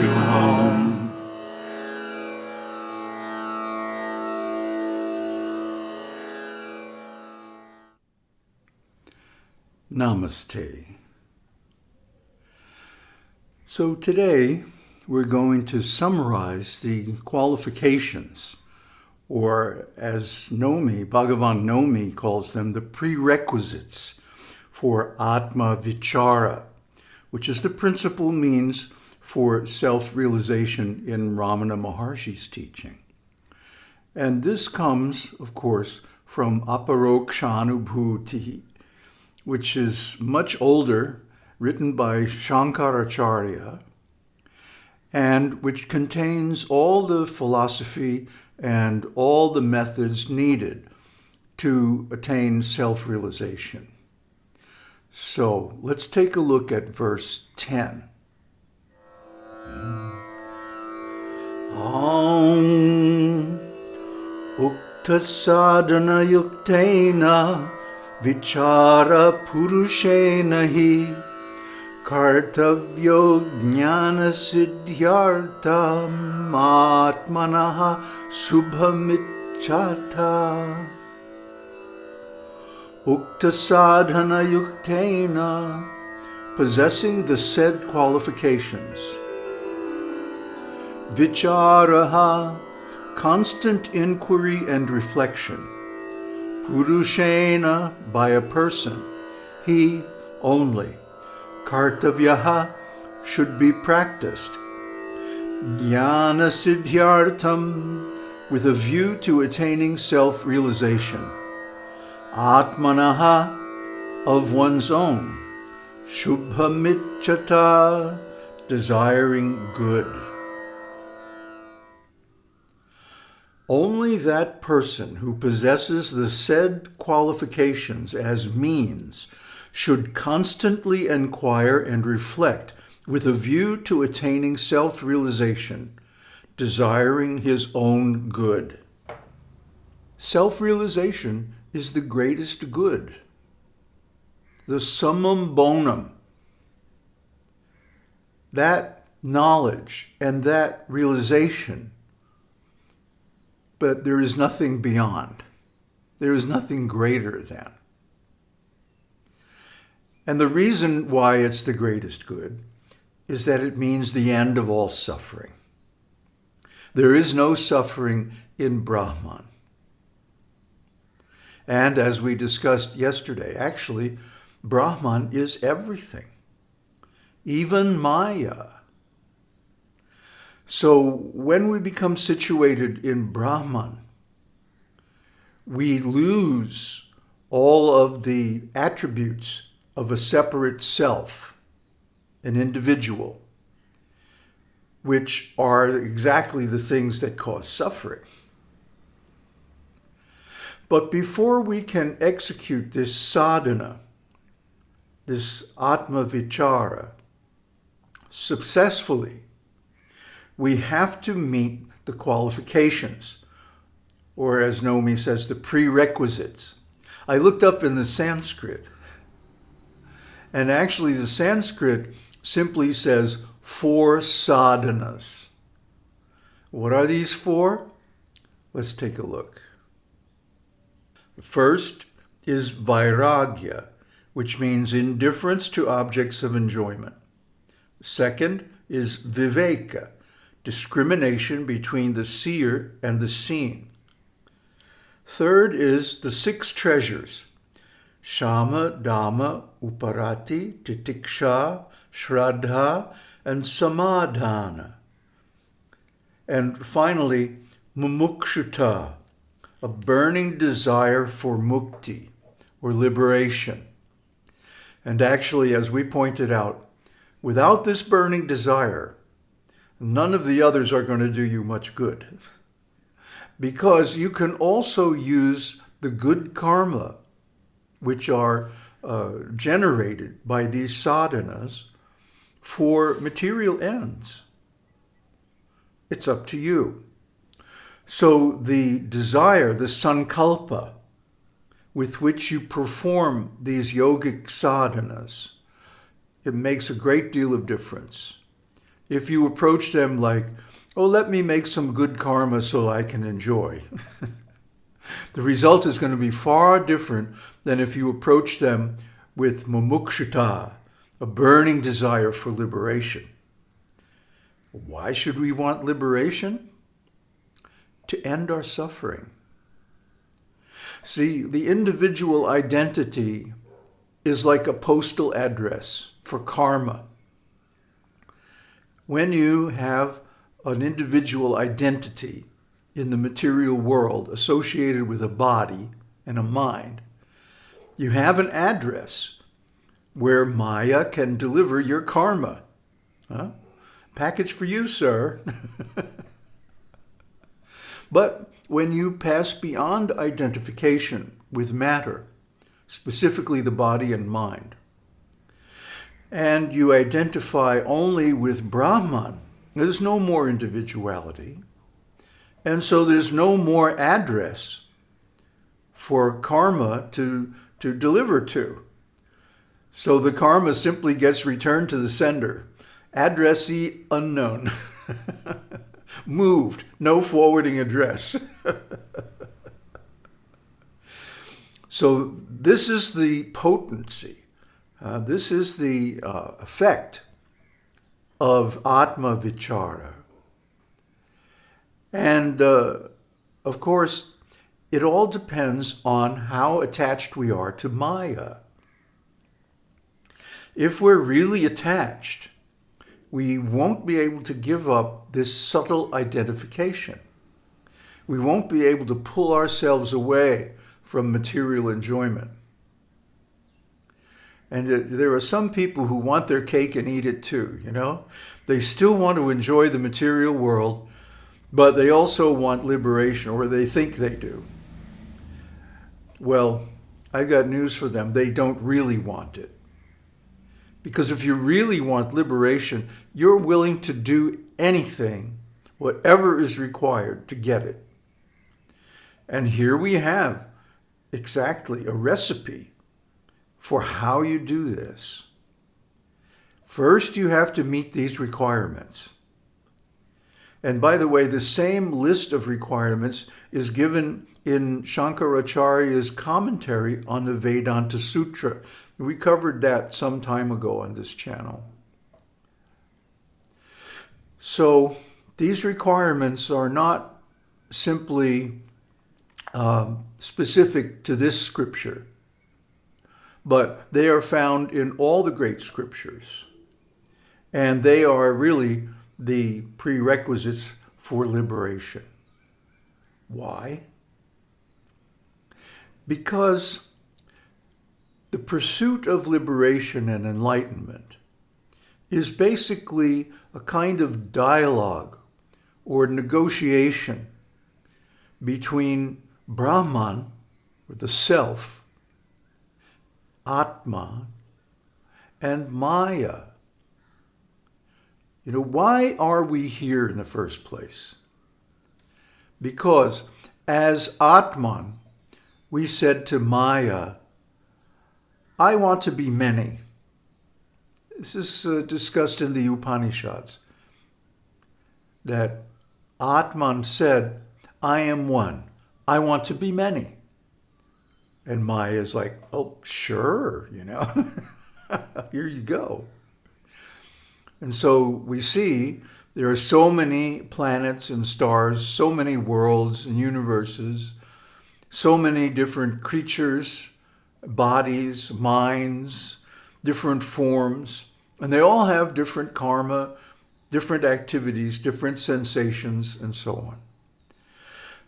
to home. Namaste. So today we're going to summarize the qualifications, or as Nomi, Bhagavan Nomi calls them, the prerequisites for Atma Vichara, which is the principal means for self-realization in Ramana Maharshi's teaching. And this comes, of course, from Aparokshanubhuti, which is much older, written by Shankaracharya, and which contains all the philosophy and all the methods needed to attain self-realization. So let's take a look at verse 10. उक्तसाधनयुक्तेन विचारपुरुषेण हि कर्तव्यो कर्तव्यज्ञानसिद्ध्यार्थमात्मनः शुभमिच्छ उक्तसाधनयुक्तेन possessing the said qualifications. Vicharaha, constant inquiry and reflection. Purushena, by a person. He only. Kartavyaha, should be practiced. Jnana siddhyartam, with a view to attaining self-realization. Atmanaha, of one's own. Shubhamichata, desiring good. Only that person who possesses the said qualifications as means should constantly inquire and reflect with a view to attaining self-realization, desiring his own good. Self-realization is the greatest good, the summum bonum. That knowledge and that realization, but there is nothing beyond. There is nothing greater than. And the reason why it's the greatest good is that it means the end of all suffering. There is no suffering in Brahman. And as we discussed yesterday, actually, Brahman is everything, even Maya. So when we become situated in Brahman, we lose all of the attributes of a separate self, an individual, which are exactly the things that cause suffering. But before we can execute this sadhana, this Atma Vichara, successfully, we have to meet the qualifications, or as Nomi says, the prerequisites. I looked up in the Sanskrit, and actually the Sanskrit simply says four sadhanas. What are these four? Let's take a look. First is vairagya, which means indifference to objects of enjoyment. Second is viveka, discrimination between the seer and the seen. Third is the six treasures, Shama, Dama, Uparati, Titiksha, Shraddha, and Samadhana. And finally, Mumukshuta, a burning desire for mukti, or liberation. And actually, as we pointed out, without this burning desire, none of the others are going to do you much good. Because you can also use the good karma, which are uh, generated by these sadhanas, for material ends. It's up to you. So the desire, the sankalpa, with which you perform these yogic sadhanas, it makes a great deal of difference. If you approach them like, oh, let me make some good karma so I can enjoy. the result is going to be far different than if you approach them with mumukshuta, a burning desire for liberation. Why should we want liberation? To end our suffering. See, the individual identity is like a postal address for karma. When you have an individual identity in the material world associated with a body and a mind, you have an address where Maya can deliver your karma. Huh? Package for you, sir. but when you pass beyond identification with matter, specifically the body and mind, and you identify only with Brahman, there's no more individuality. And so there's no more address for karma to, to deliver to. So the karma simply gets returned to the sender. Addressee unknown. Moved. No forwarding address. so this is the potency. Uh, this is the uh, effect of Atma Vichara. And uh, of course, it all depends on how attached we are to Maya. If we're really attached, we won't be able to give up this subtle identification. We won't be able to pull ourselves away from material enjoyment. And there are some people who want their cake and eat it too, you know? They still want to enjoy the material world, but they also want liberation, or they think they do. Well, I've got news for them. They don't really want it. Because if you really want liberation, you're willing to do anything, whatever is required to get it. And here we have exactly a recipe for how you do this. First, you have to meet these requirements. And by the way, the same list of requirements is given in Shankaracharya's commentary on the Vedanta Sutra. We covered that some time ago on this channel. So these requirements are not simply um, specific to this scripture, but they are found in all the great scriptures. And they are really the prerequisites for liberation. Why? Because the pursuit of liberation and enlightenment is basically a kind of dialogue or negotiation between Brahman, or the self, Atma, and Maya. You know, why are we here in the first place? Because as Atman, we said to Maya, I want to be many. This is uh, discussed in the Upanishads. That Atman said, I am one. I want to be many. And Maya is like, oh, sure, you know, here you go. And so we see there are so many planets and stars, so many worlds and universes, so many different creatures, bodies, minds, different forms, and they all have different karma, different activities, different sensations, and so on.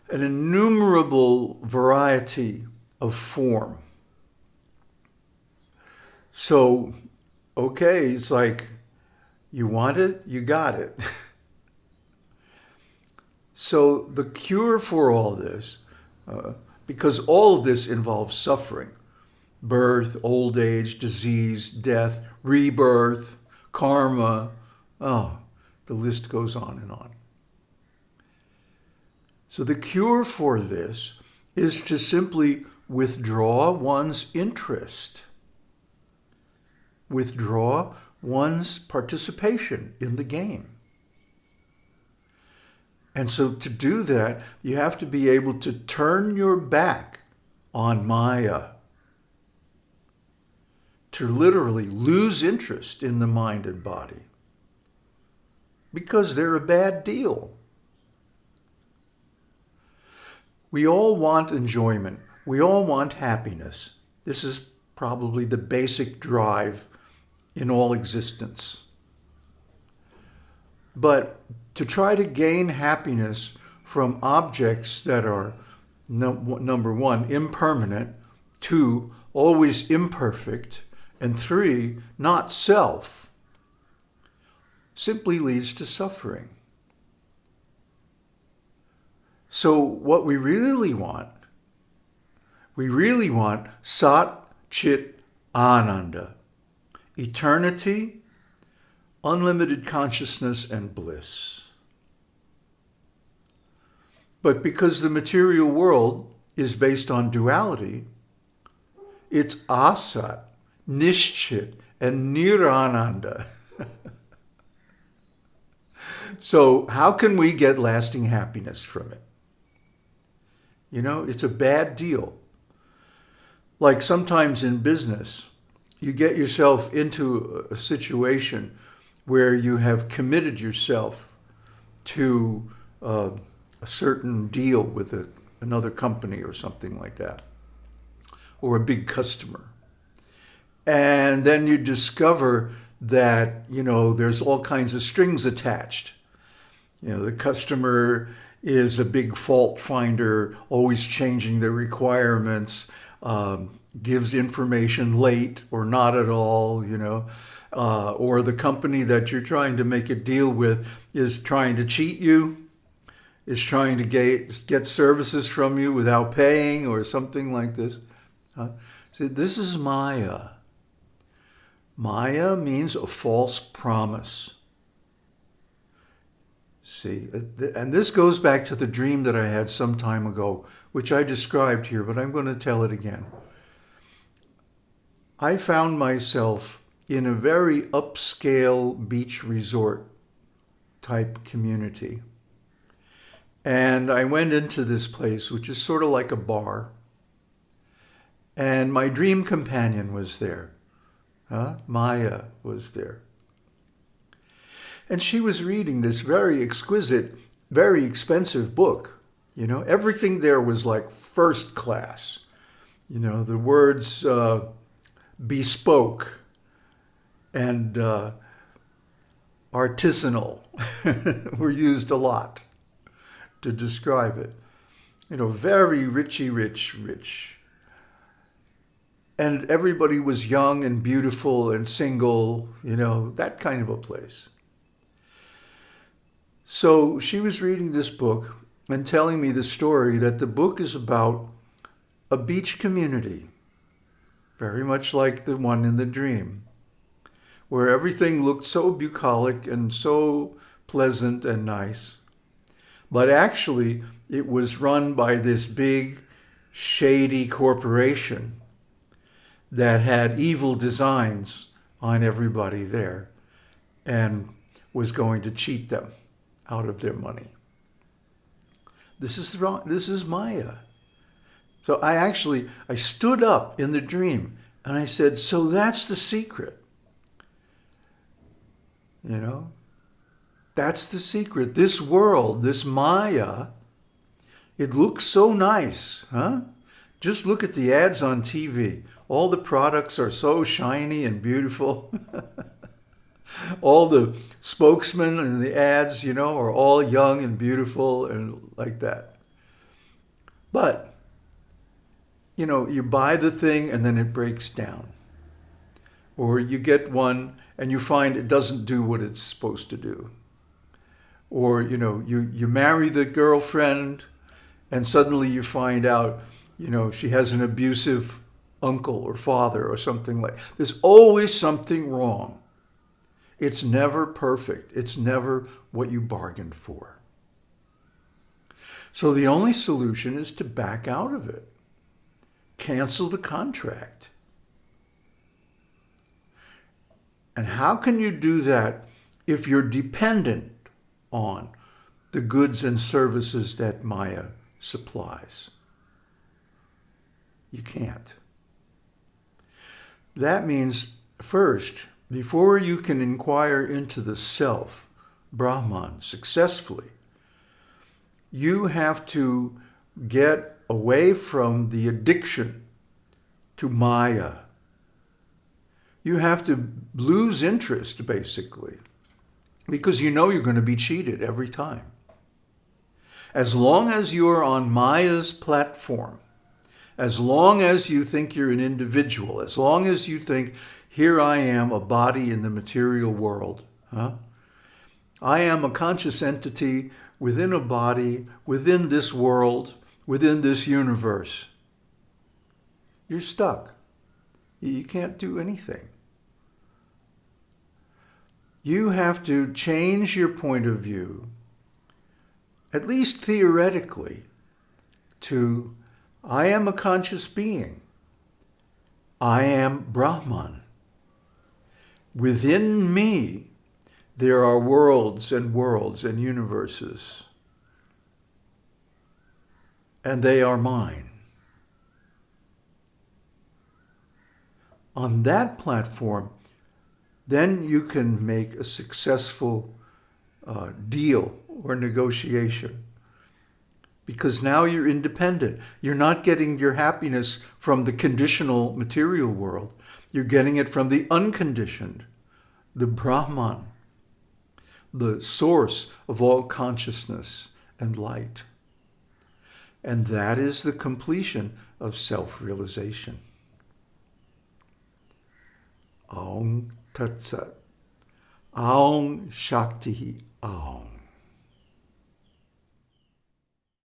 An innumerable variety of form. So, okay, it's like, you want it, you got it. so the cure for all this, uh, because all of this involves suffering, birth, old age, disease, death, rebirth, karma. Oh, the list goes on and on. So the cure for this is to simply withdraw one's interest. Withdraw one's participation in the game. And so to do that, you have to be able to turn your back on Maya. To literally lose interest in the mind and body. Because they're a bad deal. We all want enjoyment. We all want happiness. This is probably the basic drive in all existence. But to try to gain happiness from objects that are, no, number one, impermanent, two, always imperfect, and three, not self, simply leads to suffering. So what we really want, we really want Sat Chit Ananda, eternity, unlimited consciousness, and bliss. But because the material world is based on duality, it's asat, nishchit, and nirananda. so how can we get lasting happiness from it? You know, it's a bad deal. Like sometimes in business, you get yourself into a situation where you have committed yourself to uh, a certain deal with a, another company or something like that, or a big customer. And then you discover that, you know, there's all kinds of strings attached. You know, the customer is a big fault finder, always changing their requirements, um, gives information late or not at all, you know, uh, or the company that you're trying to make a deal with is trying to cheat you, is trying to get, get services from you without paying or something like this. Uh, see, this is Maya. Maya means a false promise. See, uh, and this goes back to the dream that I had some time ago, which I described here, but I'm going to tell it again. I found myself in a very upscale beach resort type community. And I went into this place, which is sort of like a bar. And my dream companion was there. Huh? Maya was there. And she was reading this very exquisite, very expensive book. You know, everything there was like first class. You know, the words, uh, bespoke and uh, artisanal were used a lot to describe it. You know, very richy rich, rich. And everybody was young and beautiful and single, you know, that kind of a place. So she was reading this book and telling me the story that the book is about a beach community very much like the one in the dream, where everything looked so bucolic and so pleasant and nice. But actually, it was run by this big, shady corporation that had evil designs on everybody there and was going to cheat them out of their money. This is wrong. This is Maya. So I actually, I stood up in the dream and I said, so that's the secret. You know, that's the secret. This world, this Maya, it looks so nice, huh? Just look at the ads on TV. All the products are so shiny and beautiful. all the spokesmen and the ads, you know, are all young and beautiful and like that. But you know, you buy the thing and then it breaks down. Or you get one and you find it doesn't do what it's supposed to do. Or, you know, you, you marry the girlfriend and suddenly you find out, you know, she has an abusive uncle or father or something like There's always something wrong. It's never perfect. It's never what you bargained for. So the only solution is to back out of it cancel the contract. And how can you do that if you're dependent on the goods and services that Maya supplies? You can't. That means, first, before you can inquire into the self, Brahman, successfully, you have to get away from the addiction to Maya. You have to lose interest, basically, because you know you're going to be cheated every time. As long as you're on Maya's platform, as long as you think you're an individual, as long as you think, here I am, a body in the material world, huh? I am a conscious entity within a body, within this world, within this universe. You're stuck. You can't do anything. You have to change your point of view, at least theoretically, to I am a conscious being. I am Brahman. Within me, there are worlds and worlds and universes, and they are mine. On that platform, then you can make a successful uh, deal or negotiation because now you're independent. You're not getting your happiness from the conditional material world. You're getting it from the unconditioned, the Brahman, the source of all consciousness and light. And that is the completion of self-realization. Aum Tat Sat. Aum Shakti Aum.